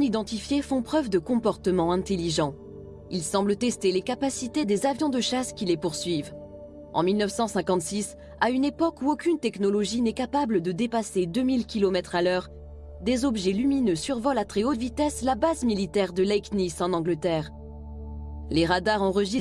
identifiés font preuve de comportement intelligent. Ils semblent tester les capacités des avions de chasse qui les poursuivent. En 1956, à une époque où aucune technologie n'est capable de dépasser 2000 km à l'heure, des objets lumineux survolent à très haute vitesse la base militaire de Lake Nice en Angleterre. Les radars enregistrent